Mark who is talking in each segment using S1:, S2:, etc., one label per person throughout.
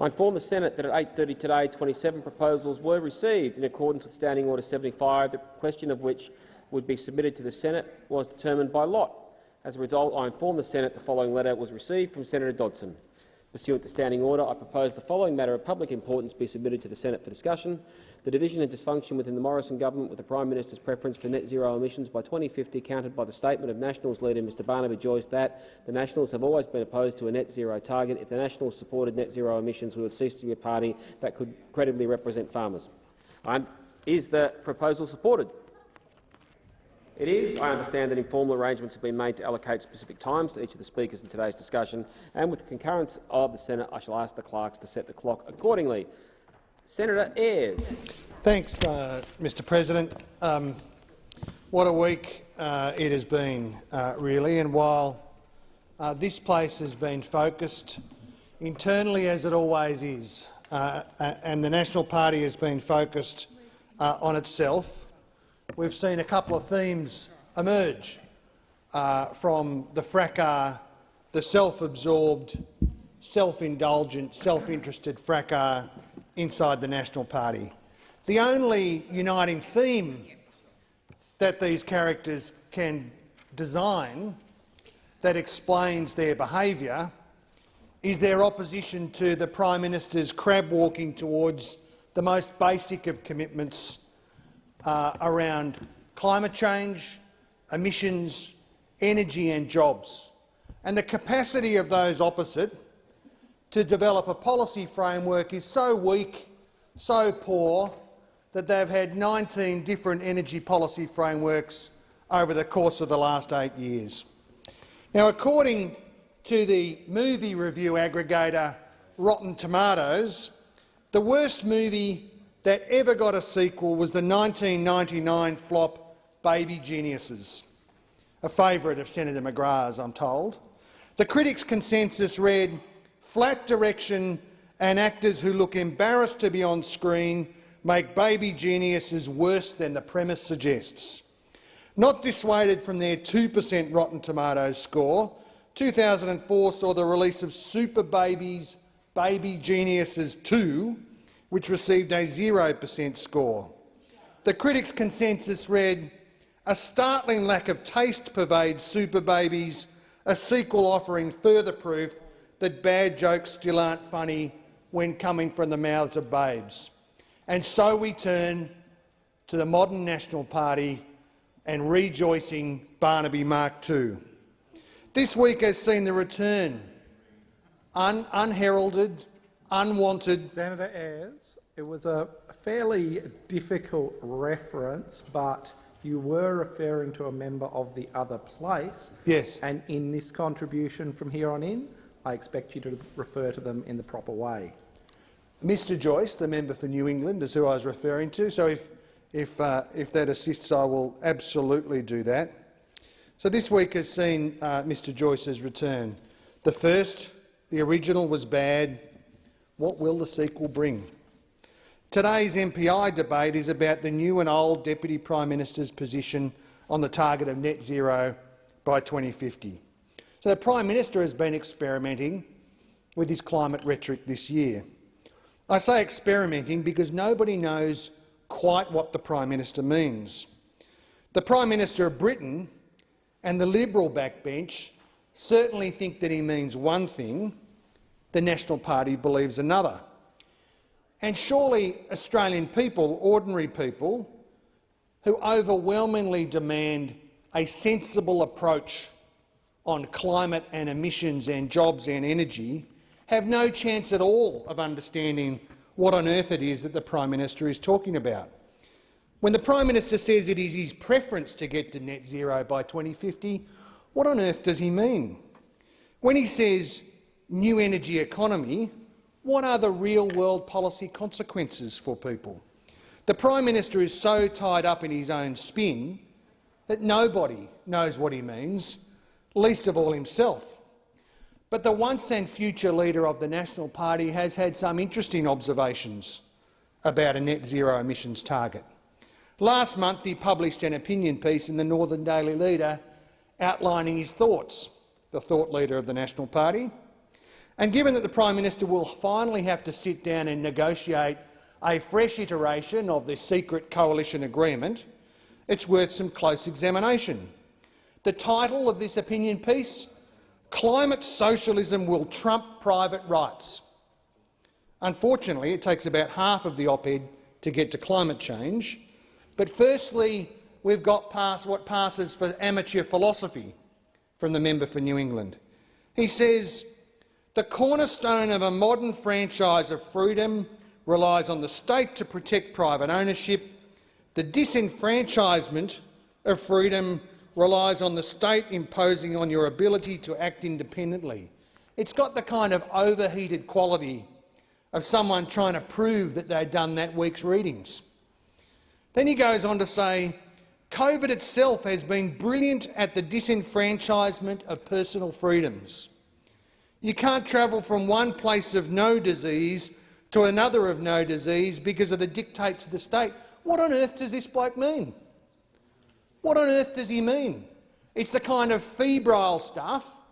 S1: I inform the Senate that at 8.30 today 27 proposals were received in accordance with Standing Order 75, the question of which would be submitted to the Senate was determined by lot. As a result, I inform the Senate the following letter was received from Senator Dodson. Pursuant to standing order, I propose the following matter of public importance be submitted to the Senate for discussion. The division and dysfunction within the Morrison government with the Prime Minister's preference for net zero emissions by 2050 countered by the statement of Nationals leader Mr Barnaby Joyce that the Nationals have always been opposed to a net zero target. If the Nationals supported net zero emissions, we would cease to be a party that could credibly represent farmers. is the proposal supported? It is. I understand that informal arrangements have been made to allocate specific times to each of the speakers in today's discussion, and with the concurrence of the Senate, I shall ask the clerks to set the clock accordingly. Senator Ayres.
S2: Thanks, uh, Mr President. Um, what a week uh, it has been, uh, really, and while uh, this place has been focused internally, as it always is, uh, and the National Party has been focused uh, on itself, we've seen a couple of themes emerge uh, from the fracas, the self-absorbed, self-indulgent, self-interested fracas inside the National Party. The only uniting theme that these characters can design that explains their behaviour is their opposition to the Prime Minister's crab walking towards the most basic of commitments uh, around climate change, emissions, energy and jobs, and the capacity of those opposite to develop a policy framework is so weak, so poor, that they've had 19 different energy policy frameworks over the course of the last eight years. Now, according to the movie review aggregator Rotten Tomatoes, the worst movie that ever got a sequel was the 1999 flop Baby Geniuses, a favourite of Senator McGrath's, I'm told. The critics' consensus read, flat direction and actors who look embarrassed to be on screen make Baby Geniuses worse than the premise suggests. Not dissuaded from their 2 per cent Rotten Tomatoes score, 2004 saw the release of Super Babies Baby Geniuses 2, which received a 0 per cent score. The critics' consensus read, a startling lack of taste pervades Super Babies, a sequel offering further proof that bad jokes still aren't funny when coming from the mouths of babes. And so we turn to the modern National Party and rejoicing Barnaby Mark II. This week has seen the return, un unheralded, unwanted.
S3: Senator Ayres, it was a fairly difficult reference, but you were referring to a member of the other place.
S2: Yes.
S3: And in this contribution from here on in, I expect you to refer to them in the proper way.
S2: Mr Joyce, the member for New England, is who I was referring to, so if, if, uh, if that assists, I will absolutely do that. So this week has seen uh, Mr Joyce's return. The first, the original, was bad. What will the sequel bring? Today's MPI debate is about the new and old Deputy Prime Minister's position on the target of net zero by 2050. So the Prime Minister has been experimenting with his climate rhetoric this year. I say experimenting because nobody knows quite what the Prime Minister means. The Prime Minister of Britain and the Liberal backbench certainly think that he means one thing, the National Party believes another. And surely Australian people, ordinary people, who overwhelmingly demand a sensible approach on climate and emissions and jobs and energy, have no chance at all of understanding what on earth it is that the Prime Minister is talking about. When the Prime Minister says it is his preference to get to net zero by 2050, what on earth does he mean? When he says new energy economy, what are the real-world policy consequences for people? The Prime Minister is so tied up in his own spin that nobody knows what he means, least of all himself. But the once and future leader of the National Party has had some interesting observations about a net zero emissions target. Last month he published an opinion piece in the Northern Daily Leader outlining his thoughts, the thought leader of the National Party, And given that the Prime Minister will finally have to sit down and negotiate a fresh iteration of this secret coalition agreement, it's worth some close examination. The title of this opinion piece, Climate Socialism Will Trump Private Rights. Unfortunately, it takes about half of the op-ed to get to climate change. But firstly, we've got past what passes for amateur philosophy from the member for New England. He says, the cornerstone of a modern franchise of freedom relies on the state to protect private ownership. The disenfranchisement of freedom relies on the state imposing on your ability to act independently. It's got the kind of overheated quality of someone trying to prove that they'd done that week's readings. Then he goes on to say, COVID itself has been brilliant at the disenfranchisement of personal freedoms. You can't travel from one place of no disease to another of no disease because of the dictates of the state. What on earth does this bloke mean? What on earth does he mean? It's the kind of febrile stuff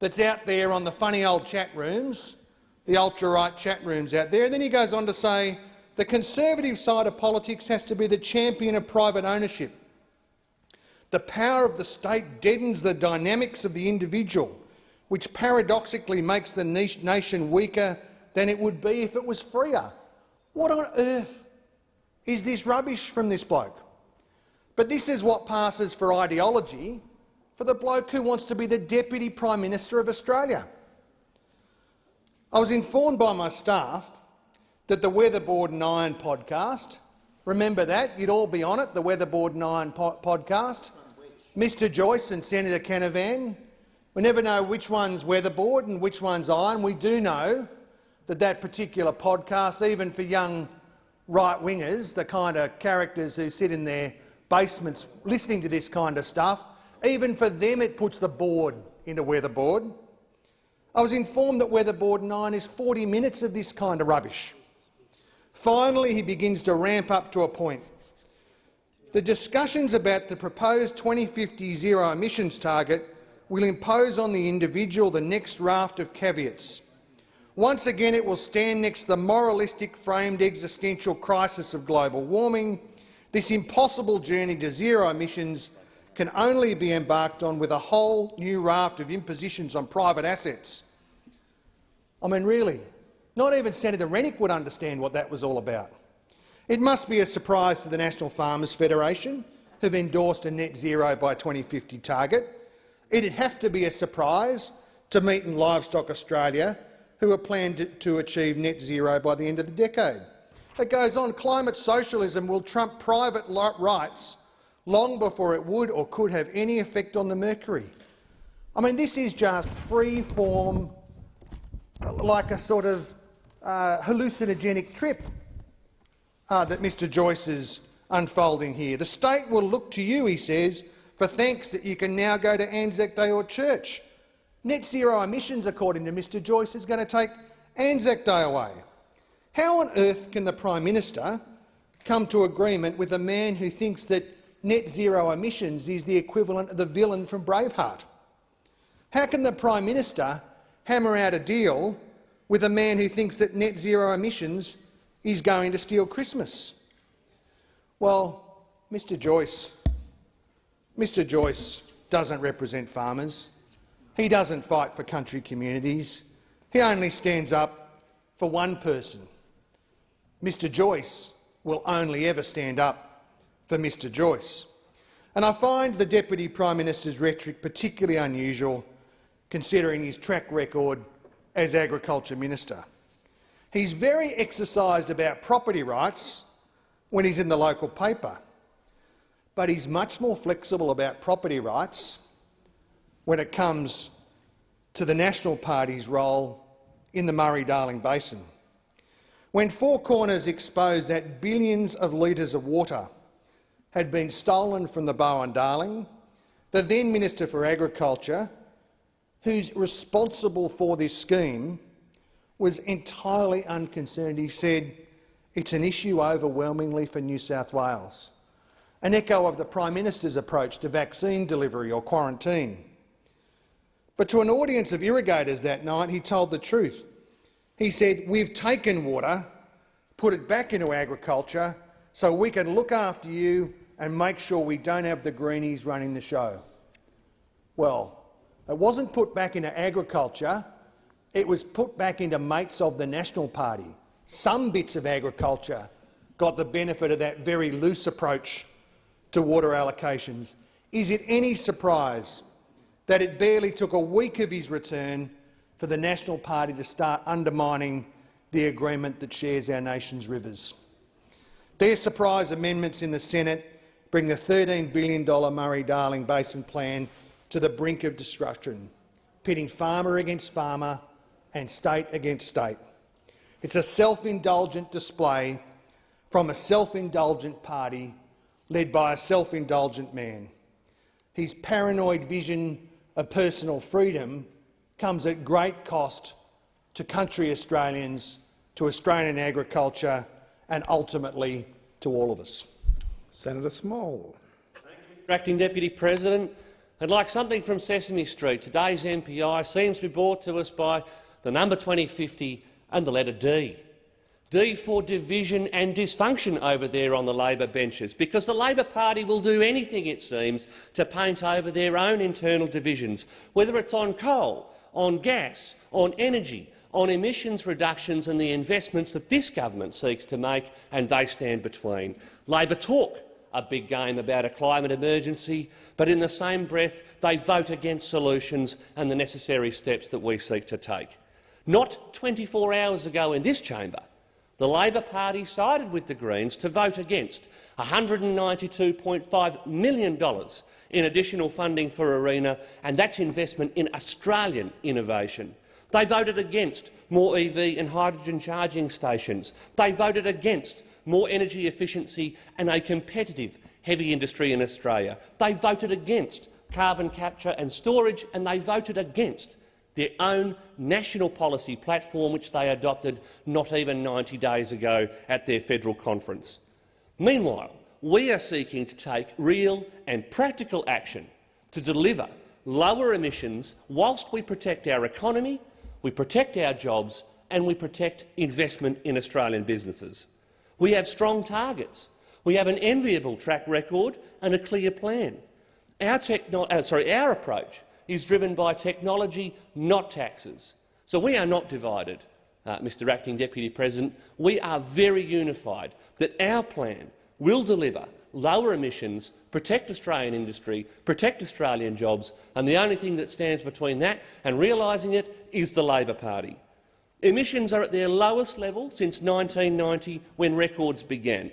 S2: that's out there on the funny old chat rooms, the ultra-right chat rooms out there. And then he goes on to say the conservative side of politics has to be the champion of private ownership. The power of the state deadens the dynamics of the individual, which paradoxically makes the nation weaker than it would be if it was freer. What on earth is this rubbish from this bloke? But this is what passes for ideology for the bloke who wants to be the Deputy Prime Minister of Australia. I was informed by my staff that the Weatherboard and Iron podcast, remember that, you'd all be on it, the Weatherboard and Iron po podcast, Mr Joyce and Senator Canavan, we never know which one's Weatherboard and which one's Iron. We do know that that particular podcast, even for young right-wingers, the kind of characters who sit in their basements listening to this kind of stuff, even for them it puts the board into Weatherboard. I was informed that Weatherboard and Iron is 40 minutes of this kind of rubbish. Finally, he begins to ramp up to a point. The discussions about the proposed 2050 zero emissions target will impose on the individual the next raft of caveats. Once again, it will stand next to the moralistic framed existential crisis of global warming. This impossible journey to zero emissions can only be embarked on with a whole new raft of impositions on private assets. I mean, really, not even Senator Rennick would understand what that was all about. It must be a surprise to the National Farmers Federation, who've endorsed a net zero by 2050 target. It'd have to be a surprise to Meat and Livestock Australia, who are planned to achieve net zero by the end of the decade. It goes on, climate socialism will trump private rights long before it would or could have any effect on the mercury. I mean, this is just free-form, like a sort of uh, hallucinogenic trip uh, that Mr Joyce is unfolding here. The state will look to you, he says, for thanks that you can now go to Anzac Day or church. Net zero emissions, according to Mr Joyce, is going to take Anzac Day away. How on earth can the Prime Minister come to agreement with a man who thinks that net zero emissions is the equivalent of the villain from Braveheart? How can the Prime Minister hammer out a deal with a man who thinks that net zero emissions is going to steal Christmas. Well, Mr Joyce, Mr Joyce doesn't represent farmers. He doesn't fight for country communities. He only stands up for one person. Mr Joyce will only ever stand up for Mr Joyce. And I find the Deputy Prime Minister's rhetoric particularly unusual, considering his track record as Agriculture Minister. He's very exercised about property rights when he's in the local paper, but he's much more flexible about property rights when it comes to the National Party's role in the Murray-Darling Basin. When Four Corners exposed that billions of litres of water had been stolen from the Barwon-Darling, the then Minister for Agriculture, who's responsible for this scheme, was entirely unconcerned. He said, it's an issue overwhelmingly for New South Wales, an echo of the Prime Minister's approach to vaccine delivery or quarantine. But to an audience of irrigators that night, he told the truth. He said, we've taken water, put it back into agriculture so we can look after you and make sure we don't have the greenies running the show. Well, it wasn't put back into agriculture, it was put back into mates of the National Party. Some bits of agriculture got the benefit of that very loose approach to water allocations. Is it any surprise that it barely took a week of his return for the National Party to start undermining the agreement that shares our nation's rivers? Their surprise amendments in the Senate bring the $13 billion Murray-Darling Basin Plan to the brink of destruction, pitting farmer against farmer and state against state. It's a self-indulgent display from a self-indulgent party led by a self-indulgent man. His paranoid vision of personal freedom comes at great cost to country Australians, to Australian agriculture and ultimately to all of us.
S3: Senator Small.
S4: You, Acting Deputy President, and like something from Sesame Street, today's MPI seems to be brought to us by the number 2050 and the letter D. D for division and dysfunction over there on the Labor benches, because the Labor Party will do anything, it seems, to paint over their own internal divisions, whether it's on coal, on gas, on energy, on emissions reductions and the investments that this government seeks to make, and they stand between. Labor talk a big game about a climate emergency, but in the same breath they vote against solutions and the necessary steps that we seek to take. Not 24 hours ago in this chamber, the Labor Party sided with the Greens to vote against $192.5 million in additional funding for ARENA, and that's investment in Australian innovation. They voted against more EV and hydrogen charging stations. They voted against more energy efficiency and a competitive heavy industry in Australia. They voted against carbon capture and storage, and they voted against their own national policy platform, which they adopted not even 90 days ago at their federal conference. Meanwhile, we are seeking to take real and practical action to deliver lower emissions whilst we protect our economy, we protect our jobs and we protect investment in Australian businesses. We have strong targets. We have an enviable track record and a clear plan. Our, uh, sorry, our approach is driven by technology, not taxes. So we are not divided, uh, Mr Acting Deputy President. We are very unified that our plan will deliver lower emissions, protect Australian industry, protect Australian jobs, and the only thing that stands between that and realising it is the Labor Party. Emissions are at their lowest level since 1990, when records began.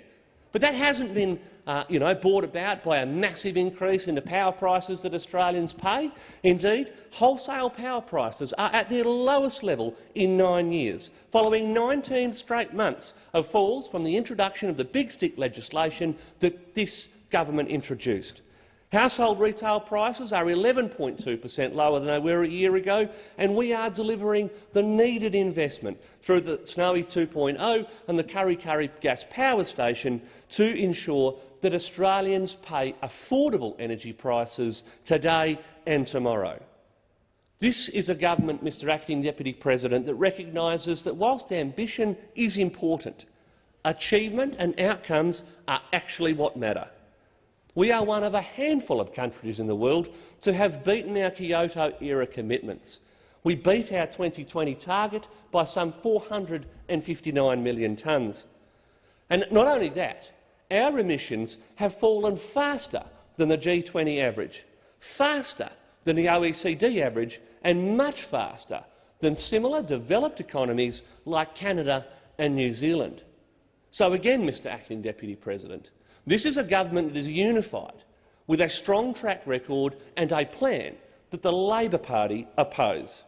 S4: But that hasn't been uh, you know, brought about by a massive increase in the power prices that Australians pay. Indeed, wholesale power prices are at their lowest level in nine years, following 19 straight months of falls from the introduction of the big stick legislation that this government introduced. Household retail prices are 11.2 per cent lower than they were a year ago, and we are delivering the needed investment through the Snowy 2.0 and the Kurri Kurri Gas Power Station to ensure that Australians pay affordable energy prices today and tomorrow. This is a government, Mr Acting Deputy President, that recognises that whilst ambition is important, achievement and outcomes are actually what matter. We are one of a handful of countries in the world to have beaten our Kyoto-era commitments. We beat our 2020 target by some 459 million tonnes. And not only that, our emissions have fallen faster than the G20 average, faster than the OECD average and much faster than similar developed economies like Canada and New Zealand. So again, Mr Acting Deputy President, this is a government that is unified, with a strong track record and a plan that the Labor Party oppose.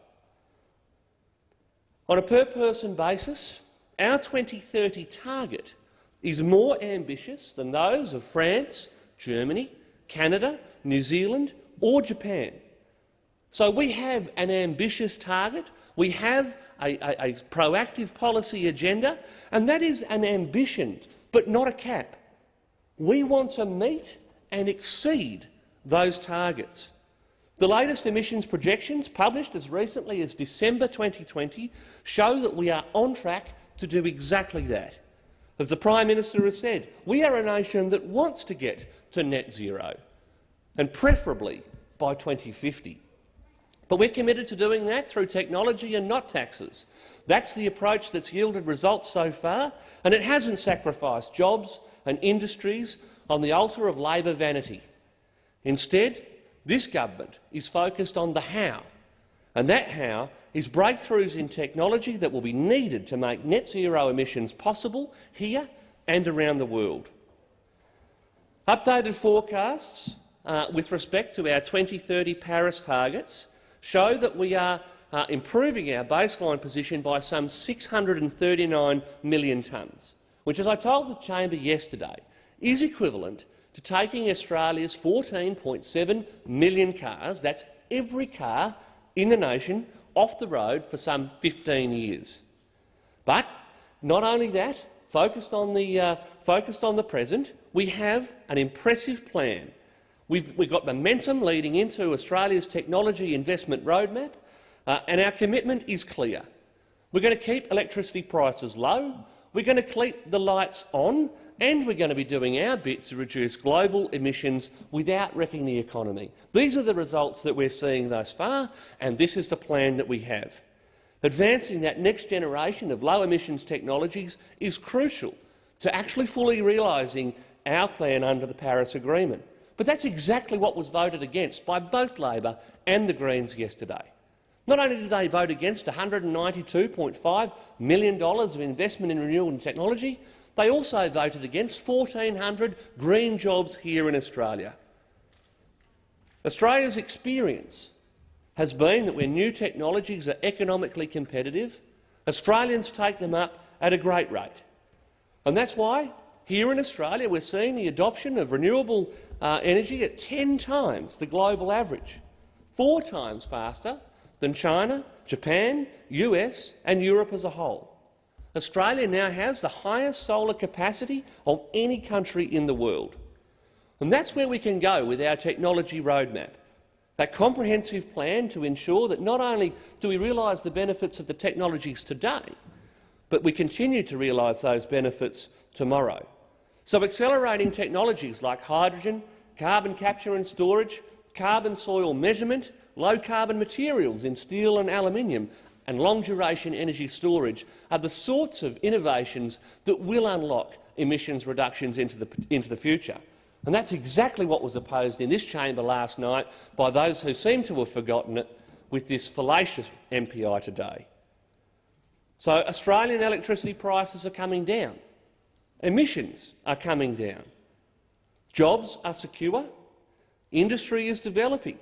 S4: On a per-person basis, our 2030 target is more ambitious than those of France, Germany, Canada, New Zealand or Japan. So we have an ambitious target, we have a, a, a proactive policy agenda, and that is an ambition, but not a cap. We want to meet and exceed those targets. The latest emissions projections, published as recently as December 2020, show that we are on track to do exactly that. As the Prime Minister has said, we are a nation that wants to get to net zero, and preferably by 2050. But we're committed to doing that through technology and not taxes. That's the approach that's yielded results so far, and it hasn't sacrificed jobs and industries on the altar of Labor vanity. Instead, this government is focused on the how, and that how is breakthroughs in technology that will be needed to make net zero emissions possible here and around the world. Updated forecasts uh, with respect to our 2030 Paris targets show that we are uh, improving our baseline position by some 639 million tonnes, which, as I told the chamber yesterday, is equivalent to taking Australia's 14.7 million cars, that's every car in the nation, off the road for some 15 years. But not only that, focused on the, uh, focused on the present, we have an impressive plan. We've, we've got momentum leading into Australia's technology investment roadmap, uh, and our commitment is clear. We're going to keep electricity prices low, we're going to keep the lights on, and we're going to be doing our bit to reduce global emissions without wrecking the economy. These are the results that we're seeing thus far, and this is the plan that we have. Advancing that next generation of low-emissions technologies is crucial to actually fully realising our plan under the Paris Agreement. But that's exactly what was voted against by both Labor and the Greens yesterday. Not only did they vote against $192.5 million of investment in renewable technology, they also voted against 1,400 green jobs here in Australia. Australia's experience has been that when new technologies are economically competitive, Australians take them up at a great rate. And that's why, here in Australia, we're seeing the adoption of renewable uh, energy at 10 times the global average, four times faster than China, Japan, US and Europe as a whole. Australia now has the highest solar capacity of any country in the world. And that's where we can go with our technology roadmap, that comprehensive plan to ensure that not only do we realise the benefits of the technologies today, but we continue to realise those benefits tomorrow. So accelerating technologies like hydrogen, carbon capture and storage, carbon soil measurement, low-carbon materials in steel and aluminium and long-duration energy storage are the sorts of innovations that will unlock emissions reductions into the, into the future. And that's exactly what was opposed in this chamber last night by those who seem to have forgotten it with this fallacious MPI today. So Australian electricity prices are coming down. Emissions are coming down. Jobs are secure. Industry is developing.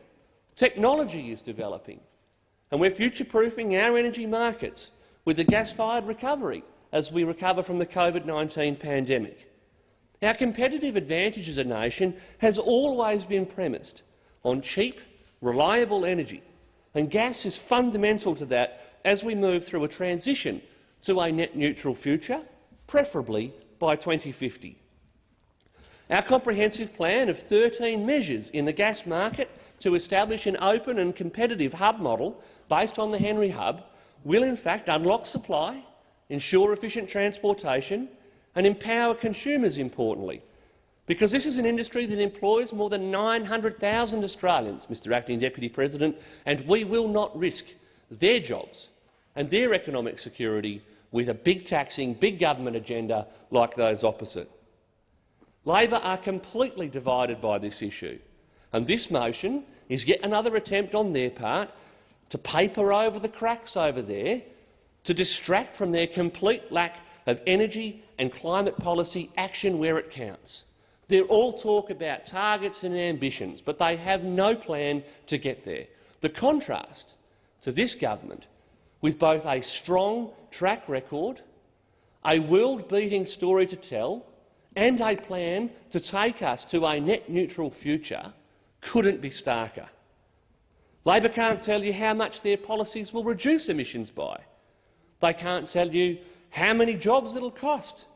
S4: Technology is developing and we're future-proofing our energy markets with the gas-fired recovery as we recover from the COVID-19 pandemic. Our competitive advantage as a nation has always been premised on cheap, reliable energy, and gas is fundamental to that as we move through a transition to a net-neutral future, preferably by 2050. Our comprehensive plan of 13 measures in the gas market to establish an open and competitive hub model based on the Henry Hub will in fact unlock supply, ensure efficient transportation and empower consumers, importantly, because this is an industry that employs more than 900,000 Australians, Mr Acting Deputy President, and we will not risk their jobs and their economic security with a big taxing, big government agenda like those opposite. Labor are completely divided by this issue, and this motion is yet another attempt on their part to paper over the cracks over there, to distract from their complete lack of energy and climate policy action where it counts. They're all talk about targets and ambitions, but they have no plan to get there. The contrast to this government, with both a strong track record, a world-beating story to tell and a plan to take us to a net-neutral future, couldn't be starker. Labor can't tell you how much their policies will reduce emissions by. They can't tell you how many jobs it'll cost.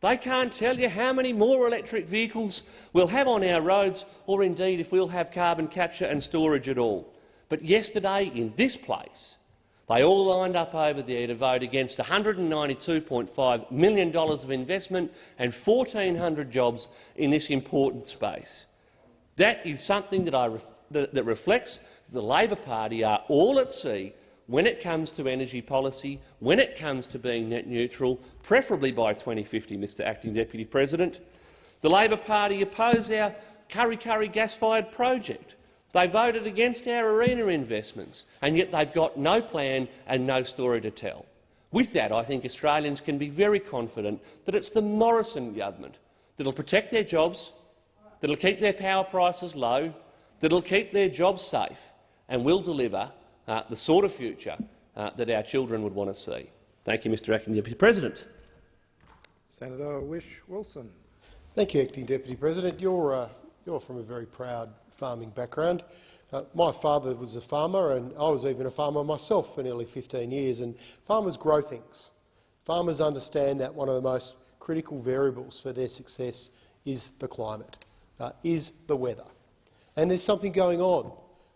S4: They can't tell you how many more electric vehicles we'll have on our roads or indeed if we'll have carbon capture and storage at all. But yesterday, in this place, they all lined up over there to vote against $192.5 million of investment and 1,400 jobs in this important space. That is something that, ref that, reflects the Labor Party are all at sea when it comes to energy policy, when it comes to being net neutral, preferably by 2050, Mr Acting Deputy President. The Labor Party oppose our Kurri Kurri gas-fired project. They voted against our ARENA investments, and yet they've got no plan and no story to tell. With that, I think Australians can be very confident that it's the Morrison government that will protect their jobs, that will keep their power prices low, that will keep their jobs safe and will deliver uh, the sort of future uh, that our children would want to see. Thank you, Mr Acting Deputy President.
S3: Senator Whish-Wilson.
S5: Thank you, Acting Deputy President. You're, uh, you're from a very proud farming background. Uh, my father was a farmer, and I was even a farmer myself for nearly 15 years. And farmers grow things. Farmers understand that one of the most critical variables for their success is the climate, uh, is the weather. And there's something going on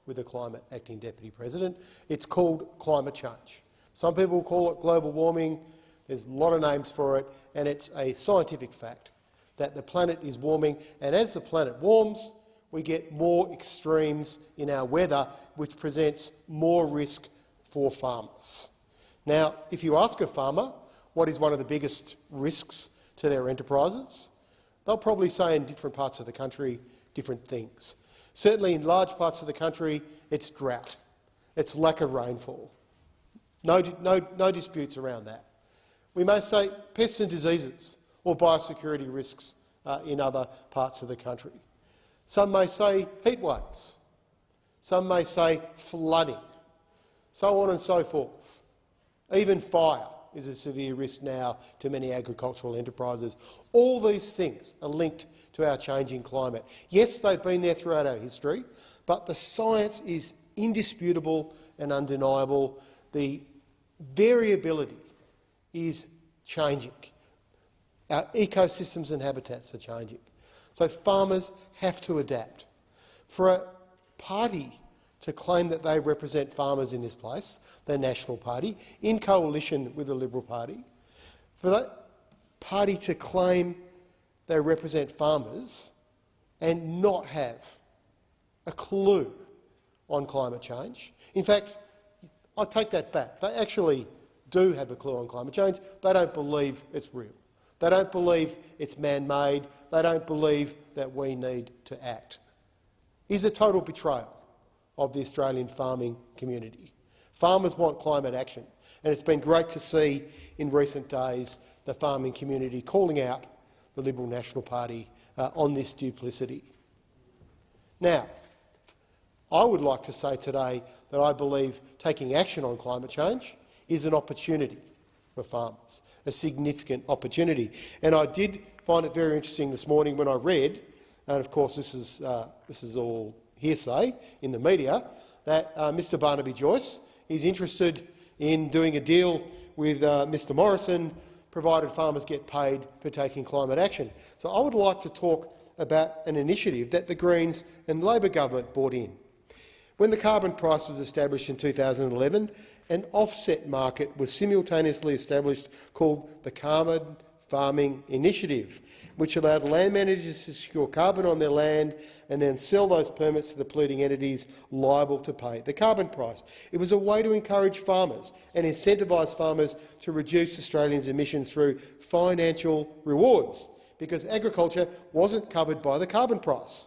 S5: with the climate, Acting Deputy President. It's called climate change. Some people call it global warming. There's a lot of names for it, and it's a scientific fact that the planet is warming, and as the planet warms, we get more extremes in our weather, which presents more risk for farmers. Now, if you ask a farmer what is one of the biggest risks to their enterprises, they'll probably say in different parts of the country different things. Certainly in large parts of the country, it's drought, it's lack of rainfall. No, no, no disputes around that. We may say pests and diseases or biosecurity risks uh, in other parts of the country. Some may say heat waves. Some may say flooding, so on and so forth. Even fire is a severe risk now to many agricultural enterprises. All these things are linked to our changing climate. Yes, they've been there throughout our history, but the science is indisputable and undeniable. The variability is changing. Our ecosystems and habitats are changing. So farmers have to adapt. For a party to claim that they represent farmers in this place, the National Party, in coalition with the Liberal Party, for that party to claim they represent farmers and not have a clue on climate change. In fact, I take that back. They actually do have a clue on climate change. They don't believe it's real. They don't believe it's man-made. They don't believe that we need to act. Is a total betrayal of the Australian farming community. Farmers want climate action, and it's been great to see in recent days the farming community calling out the Liberal National Party uh, on this duplicity. Now, I would like to say today that I believe taking action on climate change is an opportunity for farmers, a significant opportunity. And I did find it very interesting this morning when I read, and of course this is, uh, this is all hearsay in the media that uh, Mr Barnaby Joyce is interested in doing a deal with uh, Mr Morrison, provided farmers get paid for taking climate action. So I would like to talk about an initiative that the Greens and Labor government brought in. When the carbon price was established in 2011, an offset market was simultaneously established called the Carbon Farming Initiative, which allowed land managers to secure carbon on their land and then sell those permits to the polluting entities liable to pay the carbon price. It was a way to encourage farmers and incentivise farmers to reduce Australians' emissions through financial rewards, because agriculture wasn't covered by the carbon price.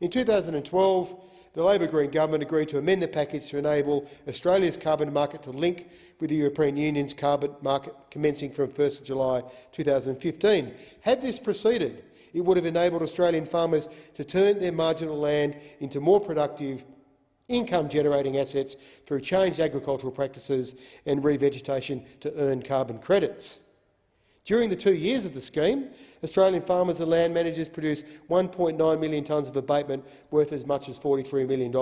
S5: In 2012, the Labor Green government agreed to amend the package to enable Australia's carbon market to link with the European Union's carbon market commencing from 1 July 2015. Had this proceeded, it would have enabled Australian farmers to turn their marginal land into more productive income-generating assets through changed agricultural practices and revegetation to earn carbon credits. During the two years of the scheme, Australian farmers and land managers produced 1.9 million tonnes of abatement worth as much as $43 million,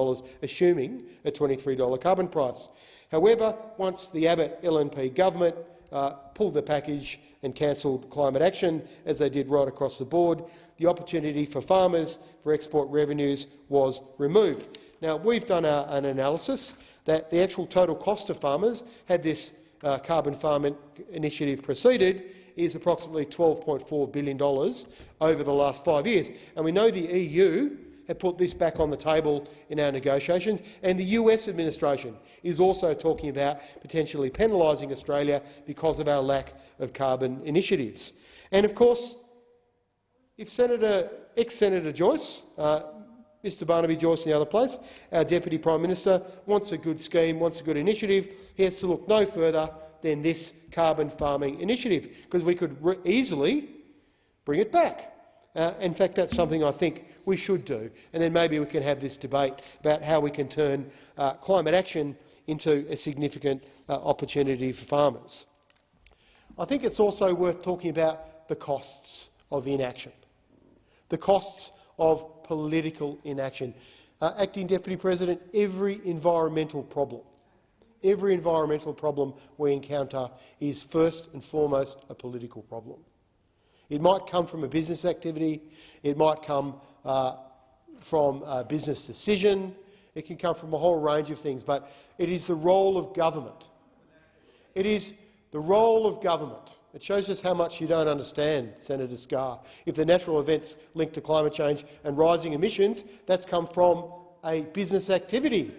S5: assuming a $23 carbon price. However, once the Abbott LNP government uh, pulled the package and cancelled climate action, as they did right across the board, the opportunity for farmers for export revenues was removed. Now, we've done a, an analysis that the actual total cost to farmers, had this uh, carbon farming initiative proceeded, is approximately $12.4 billion over the last five years. And we know the EU have put this back on the table in our negotiations, and the US administration is also talking about potentially penalising Australia because of our lack of carbon initiatives. And of course, if Senator, ex-Senator Joyce, uh, Mr Barnaby Joyce in the other place, our Deputy Prime Minister, wants a good scheme, wants a good initiative, he has to look no further than this carbon farming initiative, because we could easily bring it back. Uh, in fact, that's something I think we should do, and then maybe we can have this debate about how we can turn uh, climate action into a significant uh, opportunity for farmers. I think it's also worth talking about the costs of inaction, the costs of political inaction. Uh, Acting Deputy President, every environmental problem, every environmental problem we encounter is first and foremost a political problem. It might come from a business activity, it might come uh, from a business decision, it can come from a whole range of things, but it is the role of government. It is the role of government. It shows us how much you don't understand, Senator Scarr. If the natural events linked to climate change and rising emissions, that's come from a business activity.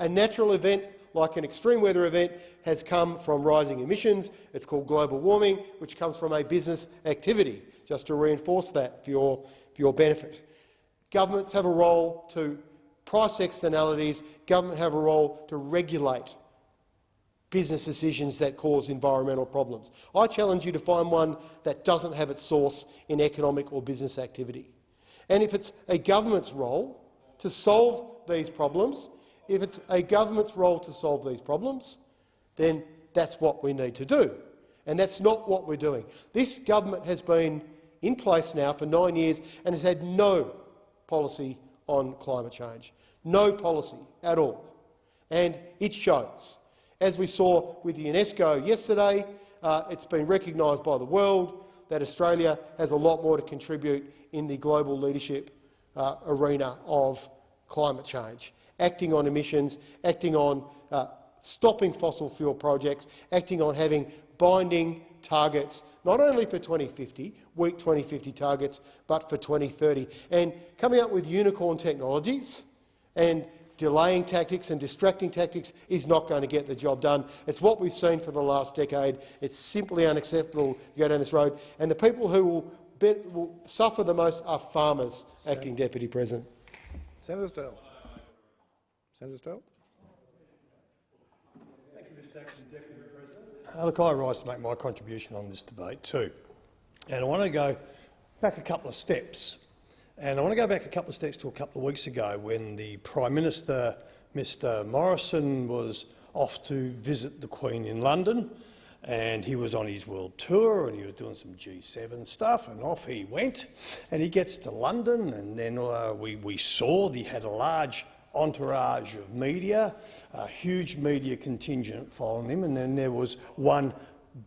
S5: A natural event like an extreme weather event, has come from rising emissions. It's called global warming, which comes from a business activity, just to reinforce that for your, for your benefit. Governments have a role to price externalities. Government have a role to regulate business decisions that cause environmental problems. I challenge you to find one that doesn't have its source in economic or business activity. And if it's a government's role to solve these problems, if it's a government's role to solve these problems, then that's what we need to do. And that's not what we're doing. This government has been in place now for nine years and has had no policy on climate change. No policy at all. And it shows. As we saw with UNESCO yesterday, uh, it's been recognised by the world that Australia has a lot more to contribute in the global leadership uh, arena of climate change. Acting on emissions, acting on uh, stopping fossil fuel projects, acting on having binding targets, not only for 2050, weak 2050 targets, but for 2030, and coming up with unicorn technologies and delaying tactics and distracting tactics is not going to get the job done. It's what we've seen for the last decade. It's simply unacceptable to go down this road. And the people who will, be, will suffer the most are farmers, Sen Acting Deputy President.
S3: Senator Sterle. Senator Sterle.
S6: Thank you, Mr Acting Deputy President. Uh, look, I rise to make my contribution on this debate too. And I want to go back a couple of steps. And I want to go back a couple of steps to a couple of weeks ago when the Prime Minister, Mr Morrison, was off to visit the Queen in London and he was on his world tour and he was doing some G7 stuff and off he went and he gets to London and then uh, we, we saw he had a large entourage of media, a huge media contingent following him, and then there was one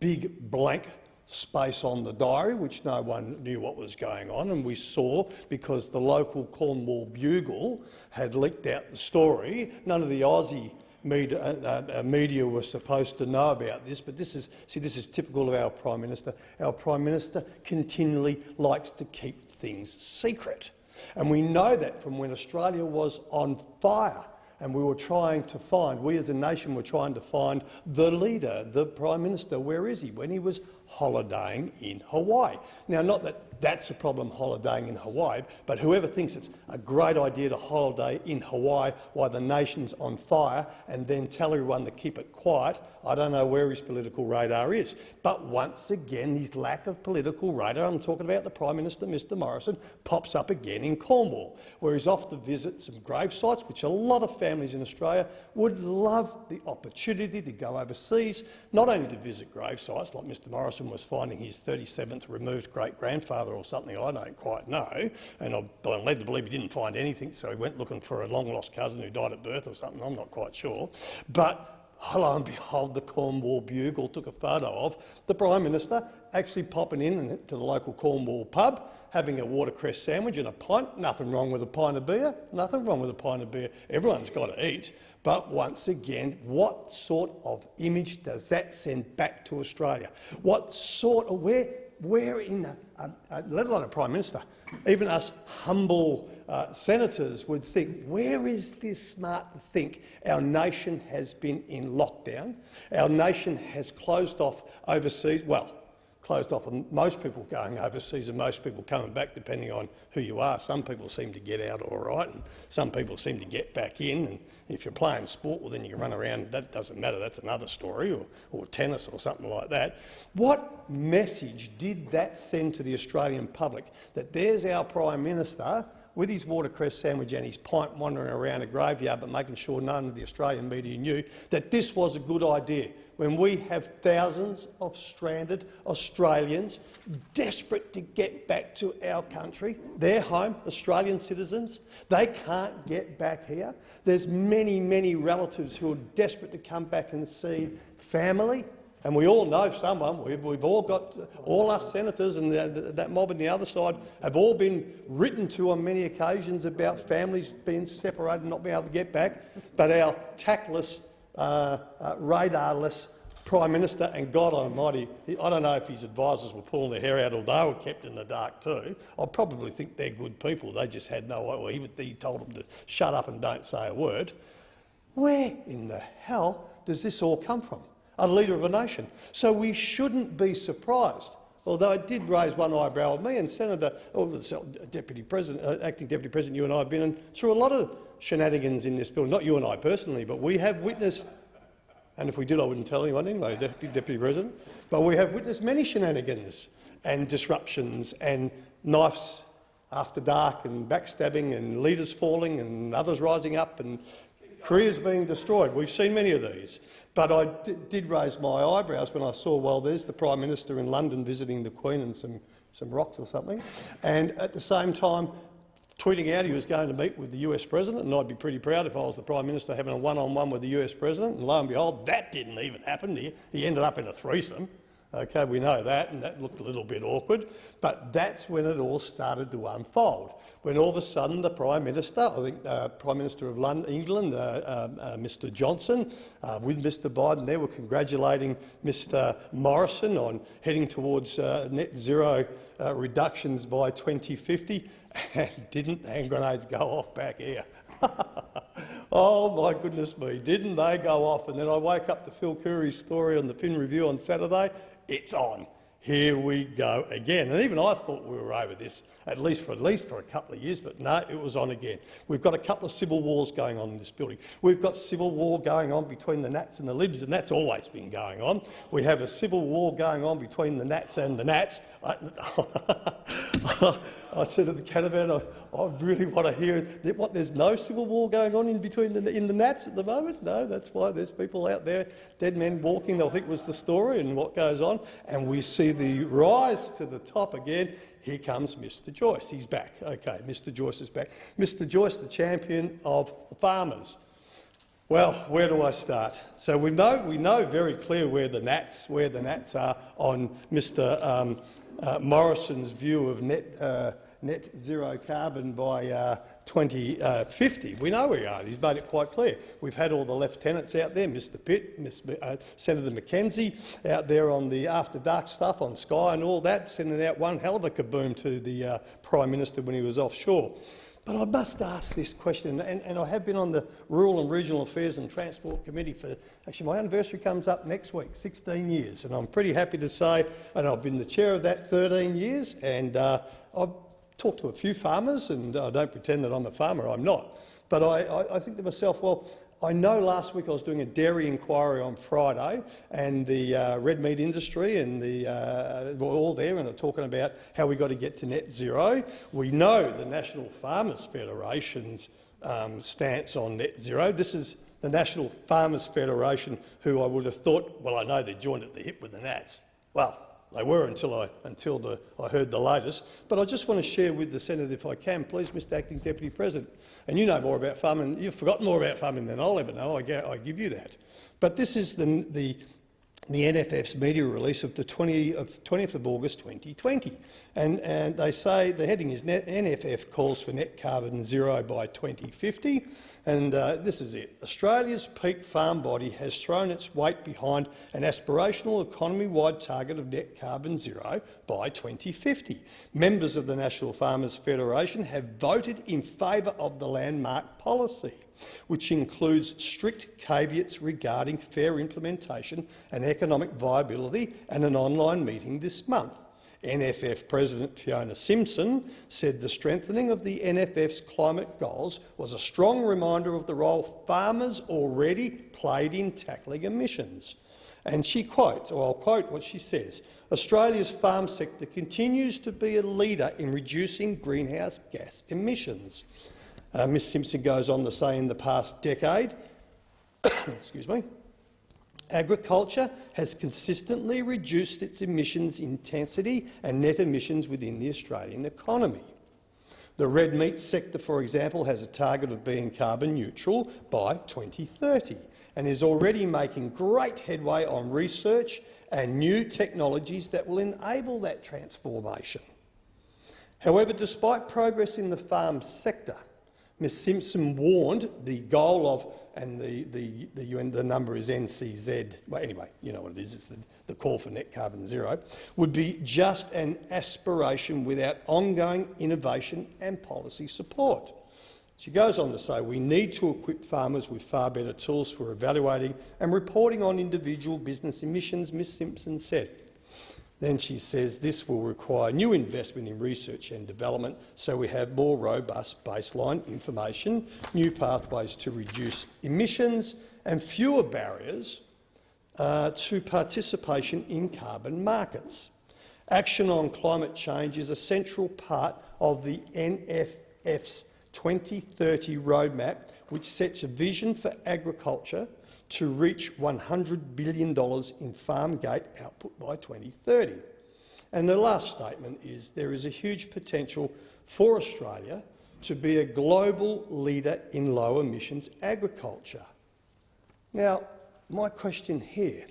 S6: big blank space on the diary, which no one knew what was going on, and we saw, because the local Cornwall Bugle had leaked out the story, none of the Aussie media, uh, uh, media were supposed to know about this, but this is, see, this is typical of our Prime Minister. Our Prime Minister continually likes to keep things secret. And we know that from when Australia was on fire and we were trying to find, we as a nation were trying to find the leader, the Prime Minister. Where is he? When he was holidaying in Hawaii. Now, not that that's a problem holidaying in Hawaii, but whoever thinks it's a great idea to holiday in Hawaii while the nation's on fire and then tell everyone to keep it quiet, I don't know where his political radar is. But once again, his lack of political radar, I'm talking about the Prime Minister, Mr Morrison, pops up again in Cornwall, where he's off to visit some grave sites, which a lot of families in Australia would love the opportunity to go overseas, not only to visit grave sites, like Mr Morrison was finding his 37th removed great-grandfather or something, I don't quite know, and I'm led to believe he didn't find anything, so he went looking for a long-lost cousin who died at birth or something, I'm not quite sure. But lo and behold, the Cornwall Bugle took a photo of the Prime Minister actually popping in to the local Cornwall pub, having a watercress sandwich and a pint. Nothing wrong with a pint of beer. Nothing wrong with a pint of beer. Everyone's got to eat. But once again, what sort of image does that send back to Australia? What sort of where where in the, uh, let alone a prime minister, even us humble uh, senators would think, where is this smart to think our nation has been in lockdown, our nation has closed off overseas, well, closed off and most people going overseas and most people coming back depending on who you are. Some people seem to get out all right and some people seem to get back in. And if you're playing sport, well, then you can run around. That doesn't matter. That's another story, or, or tennis or something like that. What message did that send to the Australian public that there's our Prime Minister with his watercress sandwich and his pint wandering around a graveyard but making sure none of the Australian media knew that this was a good idea when we have thousands of stranded Australians desperate to get back to our country, their home, Australian citizens. They can't get back here. There's many, many relatives who are desperate to come back and see family, and we all know someone, we've, we've all got, all us senators and the, the, that mob on the other side have all been written to on many occasions about families being separated and not being able to get back. But our tactless, uh, uh, radarless Prime Minister, and God Almighty, I don't know if his advisers were pulling their hair out or they were kept in the dark too. I probably think they're good people. They just had no well, he, he told them to shut up and don't say a word. Where in the hell does this all come from? A leader of a nation. So we shouldn't be surprised, although it did raise one eyebrow of me and Senator, or Deputy President, uh, Acting Deputy President, you and I have been through a lot of shenanigans in this bill, not you and I personally, but we have witnessed, and if we did I wouldn't tell anyone anyway, Deputy, Deputy President, but we have witnessed many shenanigans and disruptions and knives after dark and backstabbing and leaders falling and others rising up and careers being destroyed. We've seen many of these. But I did raise my eyebrows when I saw, well, there's the Prime Minister in London visiting the Queen and some, some rocks or something, and at the same time tweeting out he was going to meet with the US President, and I'd be pretty proud if I was the Prime Minister having a one-on-one -on -one with the US President, and lo and behold, that didn't even happen. He, he ended up in a threesome. Okay, we know that, and that looked a little bit awkward, but that's when it all started to unfold. When all of a sudden the Prime Minister, I think uh, Prime Minister of London, England, uh, uh, uh Mr Johnson, uh, with Mr Biden, they were congratulating Mr Morrison on heading towards uh, net zero reductions by 2050, and didn't the hand grenades go off back here? oh my goodness me, didn't they go off? And then I wake up to Phil Coorey's story on the Fin Review on Saturday. It's on here we go again. And even I thought we were over this, at least for at least for a couple of years, but no, it was on again. We've got a couple of civil wars going on in this building. We've got civil war going on between the Nats and the Libs, and that's always been going on. We have a civil war going on between the Nats and the Nats. I, I said to the caravan, I, I, really want to hear that what there's no civil war going on in between the, in the Nats at the moment. No, that's why there's people out there, dead men walking. I think was the story and what goes on, and we see the rise to the top again. Here comes Mr Joyce. He's back. Okay, Mr Joyce is back. Mr Joyce, the champion of the farmers. Well, where do I start? So we know, we know very clear where the Nats, where the Nats are on Mr um, uh, Morrison's view of net, uh, net zero carbon by uh, 2050. We know we are. He's made it quite clear. We've had all the lieutenants out there, Mr Pitt, Ms, uh, Senator McKenzie, out there on the after dark stuff on Sky and all that, sending out one hell of a kaboom to the uh, Prime Minister when he was offshore. But I must ask this question, and, and, I have been on the Rural and Regional Affairs and Transport Committee for, actually my anniversary comes up next week, 16 years, and I'm pretty happy to say, and I've been the chair of that 13 years, and uh, I've talked to a few farmers, and I don't pretend that I'm a farmer, I'm not. But I, I, I think to myself, well, I know last week I was doing a dairy inquiry on Friday and the uh, red meat industry and the, uh, were all there and they're talking about how we've got to get to net zero. We know the National Farmers Federation's um, stance on net zero. This is the National Farmers Federation who I would have thought, well, I know they're joined at the hip with the Nats. Well, they were until I until the, I heard the latest. But I just want to share with the Senate, if I can, please, Mr. Acting Deputy President. And you know more about farming. You've forgotten more about farming than I'll ever know. I, I give you that. But this is the the the NFF's media release of the 20 of 20th of August 2020. And, and they say the heading is NFF calls for net carbon zero by 2050. And uh, this is it. Australia's peak farm body has thrown its weight behind an aspirational economy-wide target of net carbon zero by 2050. Members of the National Farmers Federation have voted in favour of the landmark policy which includes strict caveats regarding fair implementation and economic viability and an online meeting this month. NFF President Fiona Simson said the strengthening of the NFF's climate goals was a strong reminder of the role farmers already played in tackling emissions. And she quotes, or I'll quote what she says, Australia's farm sector continues to be a leader in reducing greenhouse gas emissions. Uh, Ms Simson goes on to say in the past decade, excuse me, agriculture has consistently reduced its emissions intensity and net emissions within the Australian economy. The red meat sector, for example, has a target of being carbon neutral by 2030 and is already making great headway on research and new technologies that will enable that transformation. However, despite progress in the farm sector, Ms Simson warned the goal of, and the, the, the, UN, the number is NCZ, well anyway, you know what it is, it's the, the call for net carbon zero, would be just an aspiration without ongoing innovation and policy support. She goes on to say we need to equip farmers with far better tools for evaluating and reporting on individual business emissions, Ms Simson said. Then she says this will require new investment in research and development so we have more robust baseline information, new pathways to reduce emissions and fewer barriers uh, to participation in carbon markets. Action on climate change is a central part of the NFF's 2030 roadmap, which sets a vision for agriculture to reach $100 billion in farm gate output by 2030. And the last statement is there is a huge potential for Australia to be a global leader in low emissions agriculture. Now, my question here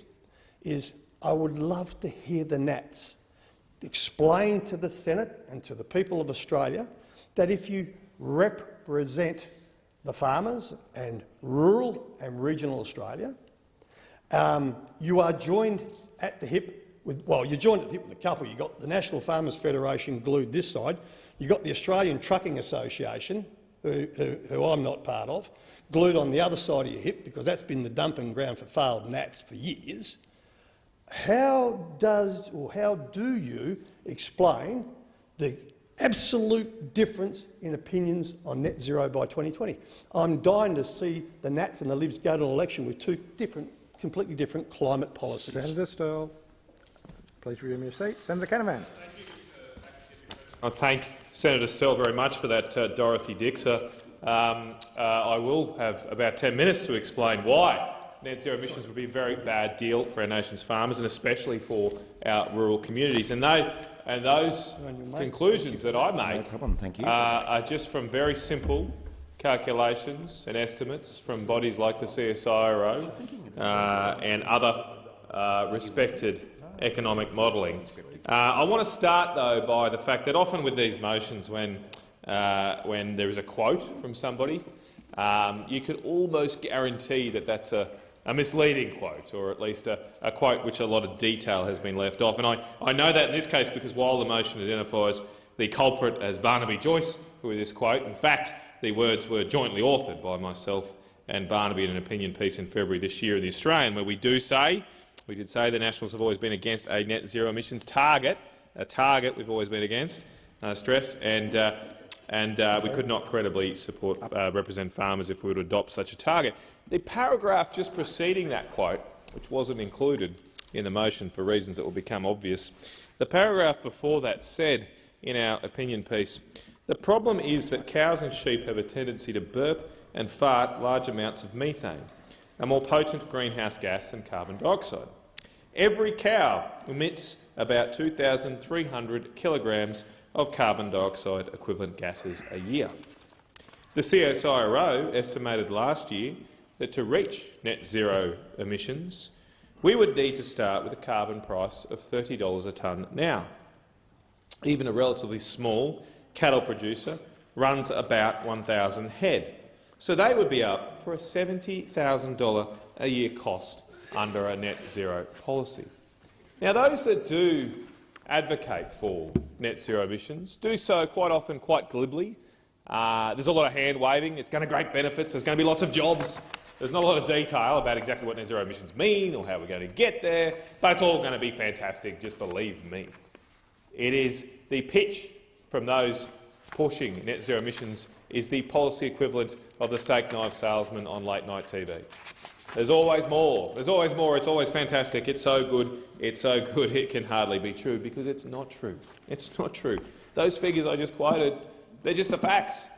S6: is I would love to hear the Nats explain to the Senate and to the people of Australia that if you represent the farmers and rural and regional Australia. Um, you are joined at the hip with, well, you're joined at the hip with a couple. You've got the National Farmers Federation glued this side. You've got the Australian Trucking Association, who, who, who I'm not part of, glued on the other side of your hip because that's been the dumping ground for failed Nats for years. How does or how do you explain the absolute difference in opinions on net zero by 2020. I'm dying to see the Nats and the Libs go to an election with two different, completely different climate policies.
S3: Senator Sterle, please resume your seat. Senator Canavan.
S7: I thank Senator Sterle very much for that, uh, Dorothy Dixer. Um, uh, I will have about 10 minutes to explain why net zero emissions would be a very bad deal for our nation's farmers and especially for our rural communities. And they, and those conclusions that I make
S8: you.
S7: Uh, are just from very simple calculations and estimates from bodies like the CSIRO uh, and other uh, respected economic modelling. Uh, I want to start, though, by the fact that often with these motions, when, uh, when there is a quote from somebody, um, you could almost guarantee that that's a, a misleading quote, or at least a, a, quote which a lot of detail has been left off. And I, I know that in this case because while the motion identifies the culprit as Barnaby Joyce with this quote, in fact, the words were jointly authored by myself and Barnaby in an opinion piece in February this year in The Australian, where we do say, we did say the Nationals have always been against a net zero emissions target, a target we've always been against, uh, stress, and uh, and uh, we could not credibly support uh, represent farmers if we were to adopt such a target. The paragraph just preceding that quote, which wasn't included in the motion for reasons that will become obvious, the paragraph before that said in our opinion piece, the problem is that cows and sheep have a tendency to burp and fart large amounts of methane, a more potent greenhouse gas than carbon dioxide. Every cow emits about 2,300 kilograms of carbon dioxide equivalent gases a year. The CSIRO estimated last year that to reach net zero emissions, we would need to start with a carbon price of $30 a tonne now. Even a relatively small cattle producer runs about 1,000 head, so they would be up for a $70,000 a year cost under a net zero policy. Now, those that do advocate for net zero emissions do so quite often quite glibly. Uh, there's a lot of hand-waving. It's going to great benefits. There's going to be lots of jobs. There's not a lot of detail about exactly what net zero emissions mean or how we're going to get there, but it's all going to be fantastic, just believe me. It is the pitch from those pushing net zero emissions is the policy equivalent of the steak knife salesman on late-night TV. There's always more. There's always more. It's always fantastic. It's so good. It's so good it can hardly be true because it's not true. It's not true. Those figures I just quoted, they're just the facts.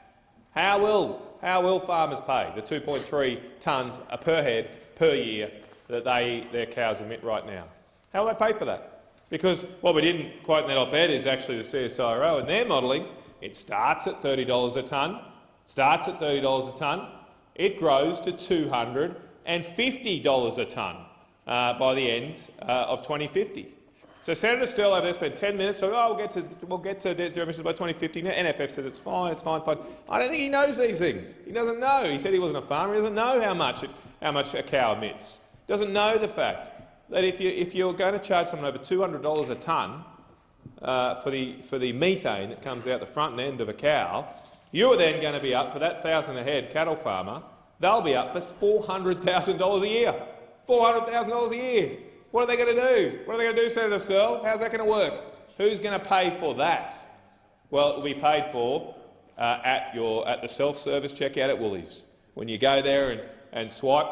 S7: How will, how will farmers pay the 2.3 tonnes per head per year that they, their cows emit right now? How will they pay for that? Because what we didn't quote in that op-ed is actually the CSIRO and their modelling. It starts at $30 a tonne, starts at $30 a tonne, it grows to $250 a tonne uh, by the end uh, of 2050. So Senator Sterle over there spent 10 minutes talking, oh, we'll get to, we'll get to net zero emissions by 2050. NFF says it's fine, it's fine, fine. I don't think he knows these things. He doesn't know. He said he wasn't a farmer. He doesn't know how much, it, how much a cow emits. He doesn't know the fact that if, you, if you're going to charge someone over $200 a tonne uh, for, the, for the methane that comes out the front end of a cow, you are then going to be up for that thousand a head cattle farmer. They'll be up for $400,000 a year. $400,000 a year. What are they going to do? What are they going to do, Senator Sterle? How's that going to work? Who's going to pay for that? Well, it will be paid for uh, at, your, at the self-service checkout at Woolies. When you go there and, and swipe